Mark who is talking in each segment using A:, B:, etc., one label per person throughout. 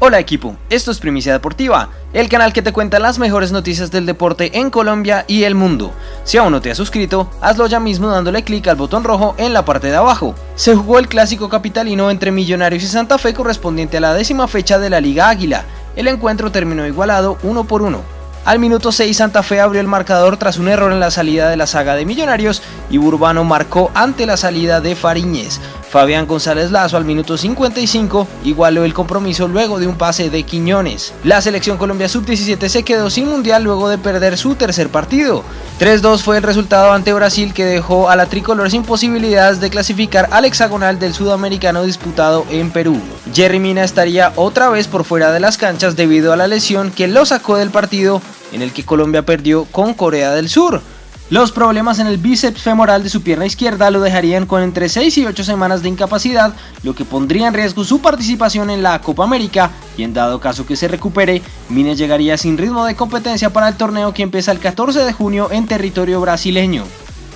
A: Hola equipo, esto es Primicia Deportiva, el canal que te cuenta las mejores noticias del deporte en Colombia y el mundo. Si aún no te has suscrito, hazlo ya mismo dándole clic al botón rojo en la parte de abajo. Se jugó el clásico capitalino entre Millonarios y Santa Fe correspondiente a la décima fecha de la Liga Águila. El encuentro terminó igualado uno por uno. Al minuto 6 Santa Fe abrió el marcador tras un error en la salida de la saga de Millonarios y Burbano marcó ante la salida de Fariñez. Fabián González Lazo al minuto 55 igualó el compromiso luego de un pase de Quiñones. La selección Colombia sub-17 se quedó sin mundial luego de perder su tercer partido. 3-2 fue el resultado ante Brasil que dejó a la tricolor sin posibilidades de clasificar al hexagonal del sudamericano disputado en Perú. Jerry Mina estaría otra vez por fuera de las canchas debido a la lesión que lo sacó del partido en el que Colombia perdió con Corea del Sur. Los problemas en el bíceps femoral de su pierna izquierda lo dejarían con entre 6 y 8 semanas de incapacidad, lo que pondría en riesgo su participación en la Copa América y en dado caso que se recupere, Mines llegaría sin ritmo de competencia para el torneo que empieza el 14 de junio en territorio brasileño.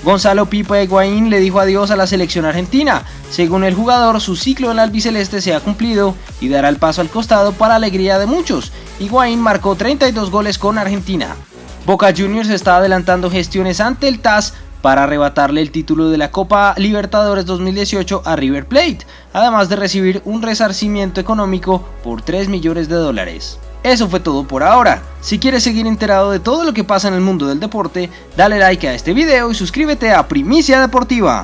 A: Gonzalo Pipa Higuaín le dijo adiós a la selección argentina. Según el jugador, su ciclo en el albiceleste se ha cumplido y dará el paso al costado para alegría de muchos. Higuaín marcó 32 goles con Argentina. Boca Juniors está adelantando gestiones ante el TAS para arrebatarle el título de la Copa Libertadores 2018 a River Plate, además de recibir un resarcimiento económico por 3 millones de dólares. Eso fue todo por ahora. Si quieres seguir enterado de todo lo que pasa en el mundo del deporte, dale like a este video y suscríbete a Primicia Deportiva.